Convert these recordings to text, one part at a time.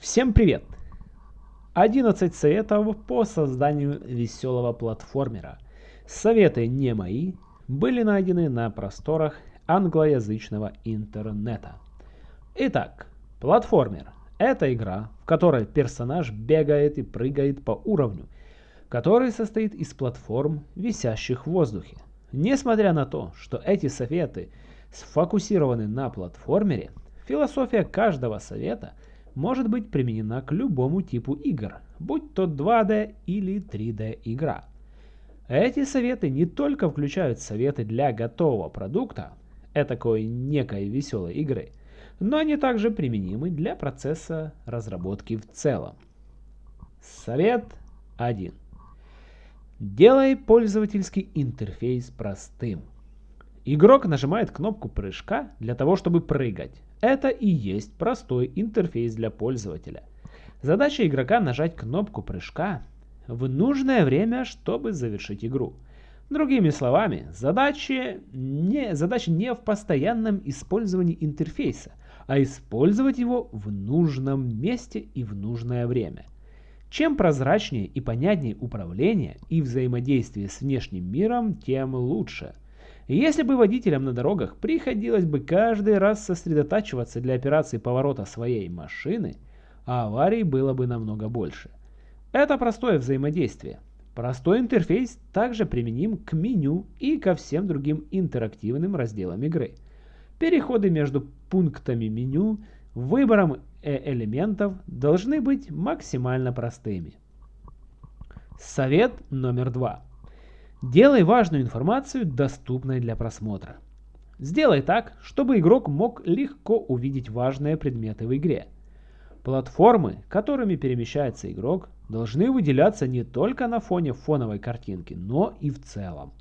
Всем привет! 11 советов по созданию веселого платформера. Советы не мои, были найдены на просторах англоязычного интернета. Итак, платформер – это игра, в которой персонаж бегает и прыгает по уровню, который состоит из платформ, висящих в воздухе. Несмотря на то, что эти советы сфокусированы на платформере, философия каждого совета может быть применена к любому типу игр, будь то 2D или 3D игра. Эти советы не только включают советы для готового продукта, этакой некой веселой игры, но они также применимы для процесса разработки в целом. Совет 1. Делай пользовательский интерфейс простым. Игрок нажимает кнопку прыжка для того, чтобы прыгать. Это и есть простой интерфейс для пользователя. Задача игрока нажать кнопку прыжка в нужное время, чтобы завершить игру. Другими словами, задача не, задача не в постоянном использовании интерфейса, а использовать его в нужном месте и в нужное время. Чем прозрачнее и понятнее управление и взаимодействие с внешним миром, тем лучше. Если бы водителям на дорогах приходилось бы каждый раз сосредотачиваться для операции поворота своей машины, аварий было бы намного больше. Это простое взаимодействие. Простой интерфейс также применим к меню и ко всем другим интерактивным разделам игры. Переходы между пунктами меню, выбором э элементов должны быть максимально простыми. Совет номер два. Делай важную информацию доступной для просмотра. Сделай так, чтобы игрок мог легко увидеть важные предметы в игре. Платформы, которыми перемещается игрок, должны выделяться не только на фоне фоновой картинки, но и в целом.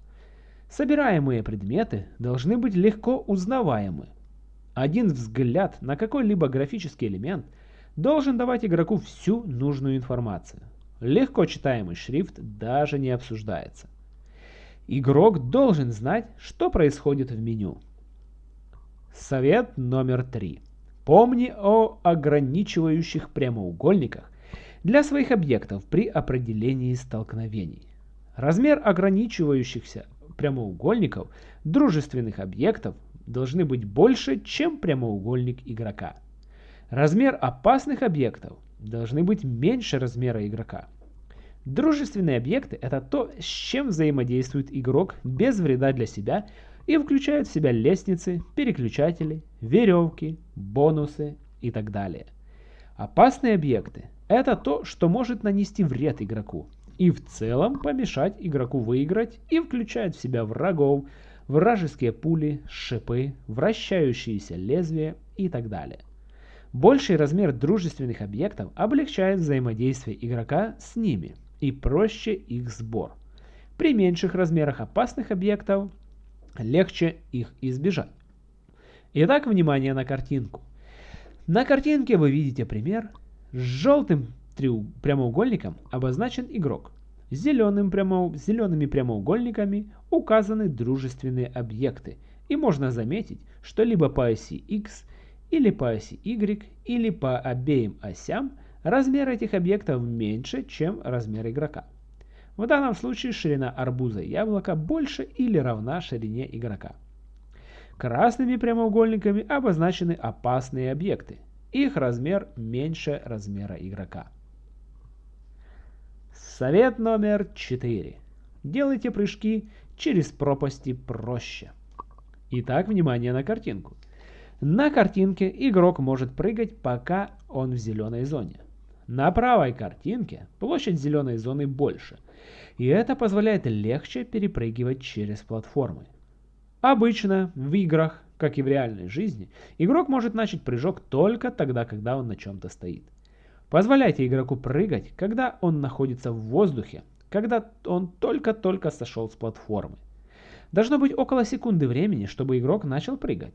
Собираемые предметы должны быть легко узнаваемы. Один взгляд на какой-либо графический элемент должен давать игроку всю нужную информацию. Легко читаемый шрифт даже не обсуждается. Игрок должен знать, что происходит в меню. Совет номер три. Помни о ограничивающих прямоугольниках для своих объектов при определении столкновений. Размер ограничивающихся прямоугольников дружественных объектов должны быть больше, чем прямоугольник игрока. Размер опасных объектов должны быть меньше размера игрока. Дружественные объекты – это то, с чем взаимодействует игрок без вреда для себя и включают в себя лестницы, переключатели, веревки, бонусы и так далее. Опасные объекты – это то, что может нанести вред игроку и в целом помешать игроку выиграть и включает в себя врагов, вражеские пули, шипы, вращающиеся лезвия и так далее. Больший размер дружественных объектов облегчает взаимодействие игрока с ними и проще их сбор. При меньших размерах опасных объектов легче их избежать. Итак, внимание на картинку. На картинке вы видите пример. С желтым прямоугольником обозначен игрок. Зеленым прямо... Зелеными прямоугольниками указаны дружественные объекты. И можно заметить, что либо по оси X, или по оси Y, или по обеим осям размер этих объектов меньше, чем размер игрока. В данном случае ширина арбуза и яблока больше или равна ширине игрока. Красными прямоугольниками обозначены опасные объекты. Их размер меньше размера игрока. Совет номер 4. Делайте прыжки через пропасти проще. Итак, внимание на картинку. На картинке игрок может прыгать, пока он в зеленой зоне. На правой картинке площадь зеленой зоны больше, и это позволяет легче перепрыгивать через платформы. Обычно в играх, как и в реальной жизни, игрок может начать прыжок только тогда, когда он на чем-то стоит. Позволяйте игроку прыгать, когда он находится в воздухе, когда он только-только сошел с платформы. Должно быть около секунды времени, чтобы игрок начал прыгать.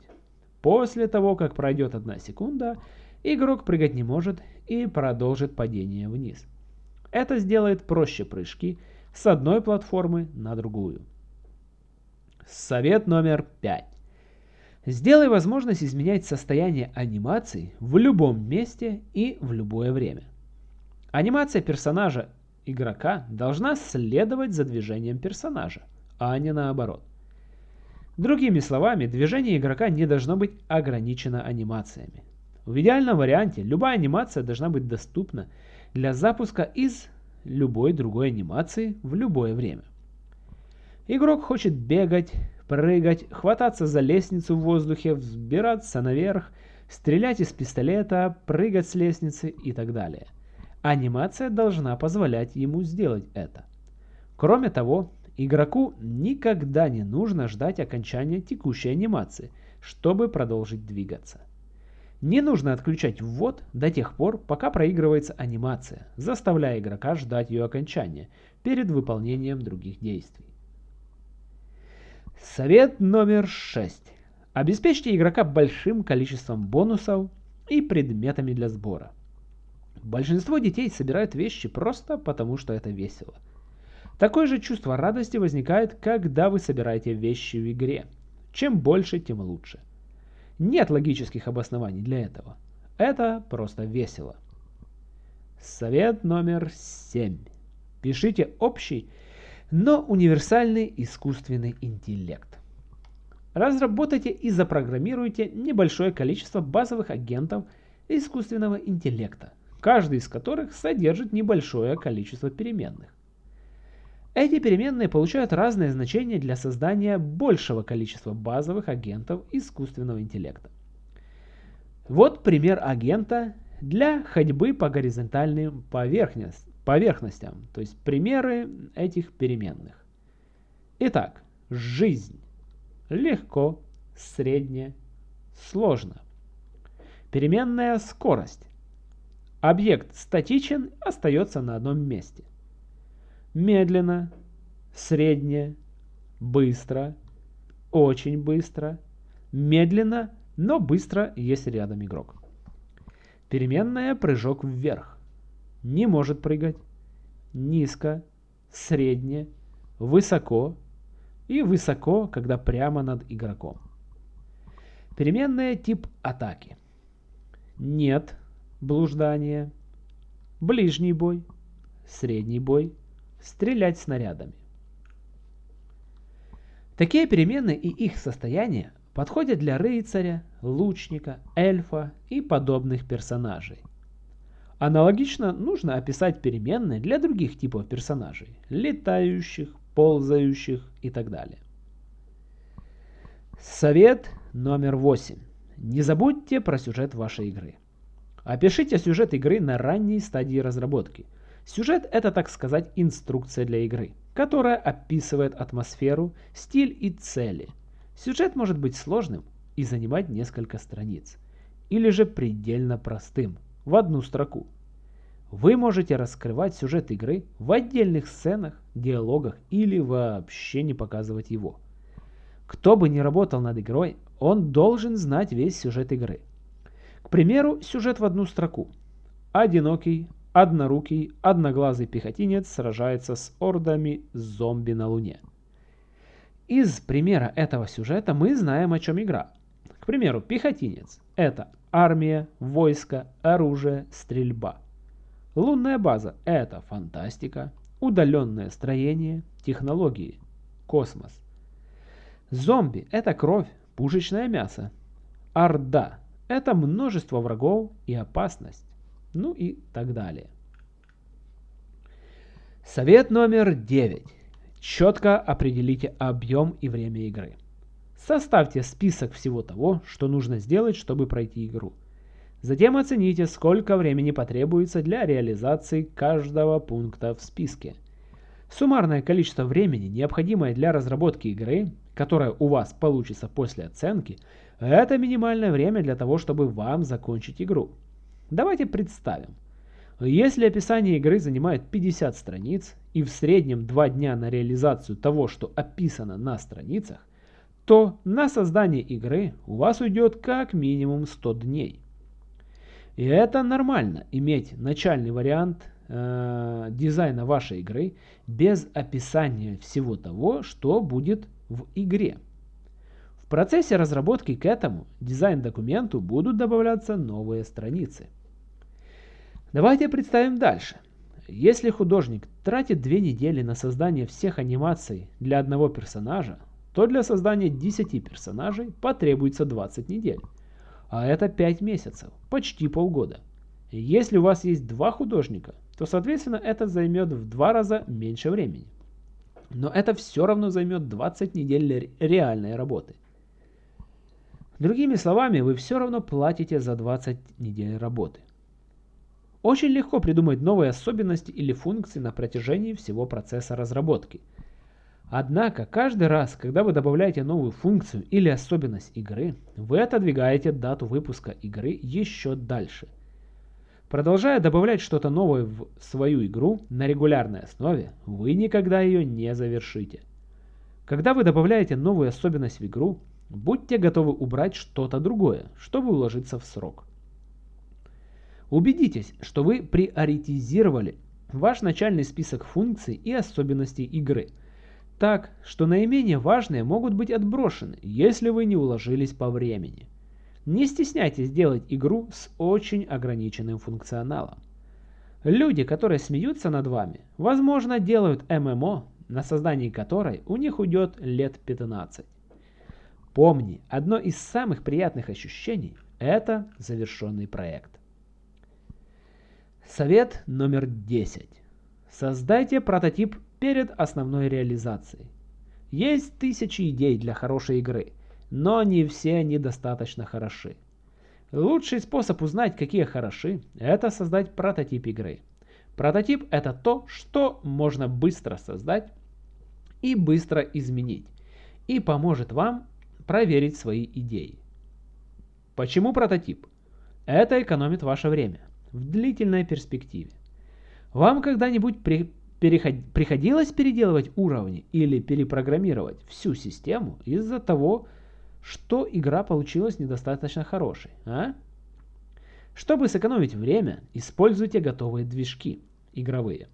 После того, как пройдет одна секунда, игрок прыгать не может и продолжит падение вниз. Это сделает проще прыжки с одной платформы на другую. Совет номер 5. Сделай возможность изменять состояние анимации в любом месте и в любое время. Анимация персонажа игрока должна следовать за движением персонажа, а не наоборот. Другими словами, движение игрока не должно быть ограничено анимациями. В идеальном варианте любая анимация должна быть доступна для запуска из любой другой анимации в любое время. Игрок хочет бегать, прыгать, хвататься за лестницу в воздухе, взбираться наверх, стрелять из пистолета, прыгать с лестницы и так далее. Анимация должна позволять ему сделать это. Кроме того, игроку никогда не нужно ждать окончания текущей анимации, чтобы продолжить двигаться. Не нужно отключать ввод до тех пор, пока проигрывается анимация, заставляя игрока ждать ее окончания перед выполнением других действий. Совет номер 6. Обеспечьте игрока большим количеством бонусов и предметами для сбора. Большинство детей собирают вещи просто потому, что это весело. Такое же чувство радости возникает, когда вы собираете вещи в игре. Чем больше, тем лучше. Нет логических обоснований для этого. Это просто весело. Совет номер 7. Пишите общий но универсальный искусственный интеллект. Разработайте и запрограммируйте небольшое количество базовых агентов искусственного интеллекта, каждый из которых содержит небольшое количество переменных. Эти переменные получают разные значения для создания большего количества базовых агентов искусственного интеллекта. Вот пример агента для ходьбы по горизонтальным поверхностям поверхностям, то есть примеры этих переменных. Итак, жизнь. Легко, средне, сложно. Переменная скорость. Объект статичен, остается на одном месте. Медленно, средне, быстро, очень быстро, медленно, но быстро, если рядом игрок. Переменная прыжок вверх не может прыгать, низко, средне, высоко и высоко, когда прямо над игроком. Переменная тип атаки. Нет, блуждание, ближний бой, средний бой, стрелять снарядами. Такие переменные и их состояние подходят для рыцаря, лучника, эльфа и подобных персонажей. Аналогично нужно описать переменные для других типов персонажей – летающих, ползающих и так далее. Совет номер 8. Не забудьте про сюжет вашей игры. Опишите сюжет игры на ранней стадии разработки. Сюжет – это, так сказать, инструкция для игры, которая описывает атмосферу, стиль и цели. Сюжет может быть сложным и занимать несколько страниц, или же предельно простым – в одну строку. Вы можете раскрывать сюжет игры в отдельных сценах, диалогах или вообще не показывать его. Кто бы ни работал над игрой, он должен знать весь сюжет игры. К примеру, сюжет в одну строку. Одинокий, однорукий, одноглазый пехотинец сражается с ордами зомби на Луне. Из примера этого сюжета мы знаем, о чем игра. К примеру, пехотинец – это армия, войско, оружие, стрельба. Лунная база – это фантастика, удаленное строение, технологии, космос. Зомби – это кровь, пушечное мясо. Орда – это множество врагов и опасность. Ну и так далее. Совет номер 9. Четко определите объем и время игры. Составьте список всего того, что нужно сделать, чтобы пройти игру. Затем оцените, сколько времени потребуется для реализации каждого пункта в списке. Суммарное количество времени, необходимое для разработки игры, которое у вас получится после оценки, это минимальное время для того, чтобы вам закончить игру. Давайте представим. Если описание игры занимает 50 страниц и в среднем 2 дня на реализацию того, что описано на страницах, то на создание игры у вас уйдет как минимум 100 дней. И это нормально, иметь начальный вариант э, дизайна вашей игры без описания всего того, что будет в игре. В процессе разработки к этому дизайн-документу будут добавляться новые страницы. Давайте представим дальше. Если художник тратит две недели на создание всех анимаций для одного персонажа, то для создания 10 персонажей потребуется 20 недель. А это 5 месяцев, почти полгода. Если у вас есть два художника, то соответственно это займет в два раза меньше времени. Но это все равно займет 20 недель реальной работы. Другими словами, вы все равно платите за 20 недель работы. Очень легко придумать новые особенности или функции на протяжении всего процесса разработки. Однако, каждый раз, когда вы добавляете новую функцию или особенность игры, вы отодвигаете дату выпуска игры еще дальше. Продолжая добавлять что-то новое в свою игру на регулярной основе, вы никогда ее не завершите. Когда вы добавляете новую особенность в игру, будьте готовы убрать что-то другое, чтобы уложиться в срок. Убедитесь, что вы приоритизировали ваш начальный список функций и особенностей игры, так, что наименее важные могут быть отброшены, если вы не уложились по времени. Не стесняйтесь делать игру с очень ограниченным функционалом. Люди, которые смеются над вами, возможно делают ММО, на создание которой у них уйдет лет 15. Помни, одно из самых приятных ощущений – это завершенный проект. Совет номер 10. Создайте прототип перед основной реализацией. Есть тысячи идей для хорошей игры, но не все они достаточно хороши. Лучший способ узнать, какие хороши, это создать прототип игры. Прототип это то, что можно быстро создать и быстро изменить, и поможет вам проверить свои идеи. Почему прототип? Это экономит ваше время в длительной перспективе. Вам когда-нибудь при, переход, приходилось переделывать уровни или перепрограммировать всю систему из-за того, что игра получилась недостаточно хорошей, а? Чтобы сэкономить время, используйте готовые движки игровые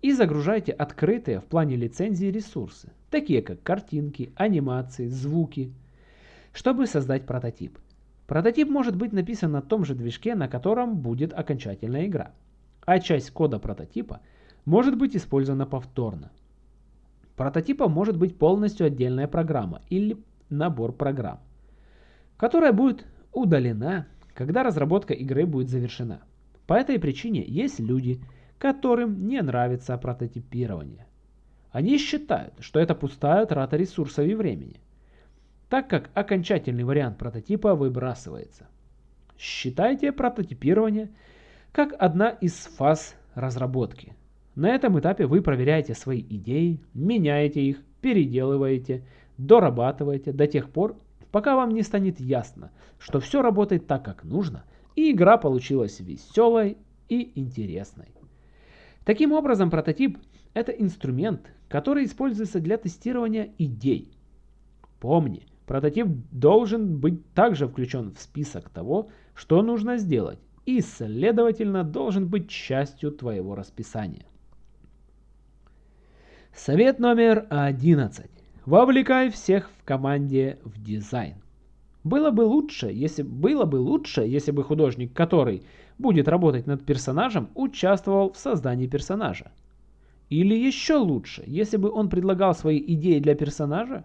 и загружайте открытые в плане лицензии ресурсы, такие как картинки, анимации, звуки, чтобы создать прототип. Прототип может быть написан на том же движке, на котором будет окончательная игра, а часть кода прототипа может быть использована повторно. Прототипом может быть полностью отдельная программа или набор программ, которая будет удалена, когда разработка игры будет завершена. По этой причине есть люди, которым не нравится прототипирование. Они считают, что это пустая трата ресурсов и времени так как окончательный вариант прототипа выбрасывается. Считайте прототипирование как одна из фаз разработки. На этом этапе вы проверяете свои идеи, меняете их, переделываете, дорабатываете до тех пор, пока вам не станет ясно, что все работает так, как нужно, и игра получилась веселой и интересной. Таким образом, прототип – это инструмент, который используется для тестирования идей. Помни, Прототип должен быть также включен в список того, что нужно сделать, и, следовательно, должен быть частью твоего расписания. Совет номер 11. Вовлекай всех в команде в дизайн. Было бы лучше, если было бы лучше, если бы художник, который будет работать над персонажем, участвовал в создании персонажа. Или еще лучше, если бы он предлагал свои идеи для персонажа,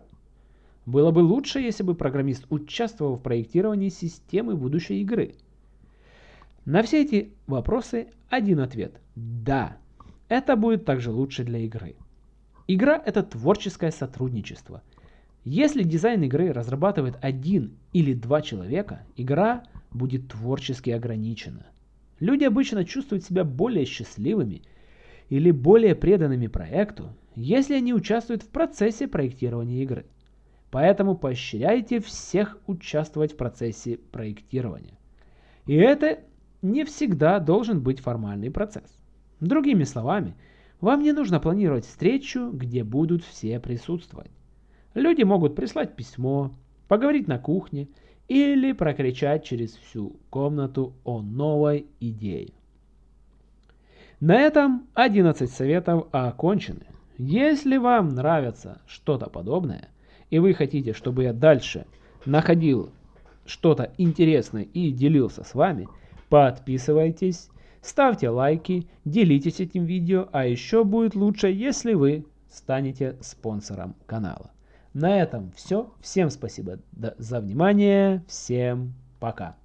было бы лучше, если бы программист участвовал в проектировании системы будущей игры. На все эти вопросы один ответ – да. Это будет также лучше для игры. Игра – это творческое сотрудничество. Если дизайн игры разрабатывает один или два человека, игра будет творчески ограничена. Люди обычно чувствуют себя более счастливыми или более преданными проекту, если они участвуют в процессе проектирования игры. Поэтому поощряйте всех участвовать в процессе проектирования. И это не всегда должен быть формальный процесс. Другими словами, вам не нужно планировать встречу, где будут все присутствовать. Люди могут прислать письмо, поговорить на кухне или прокричать через всю комнату о новой идее. На этом 11 советов окончены. Если вам нравится что-то подобное – и вы хотите, чтобы я дальше находил что-то интересное и делился с вами, подписывайтесь, ставьте лайки, делитесь этим видео, а еще будет лучше, если вы станете спонсором канала. На этом все. Всем спасибо за внимание. Всем пока.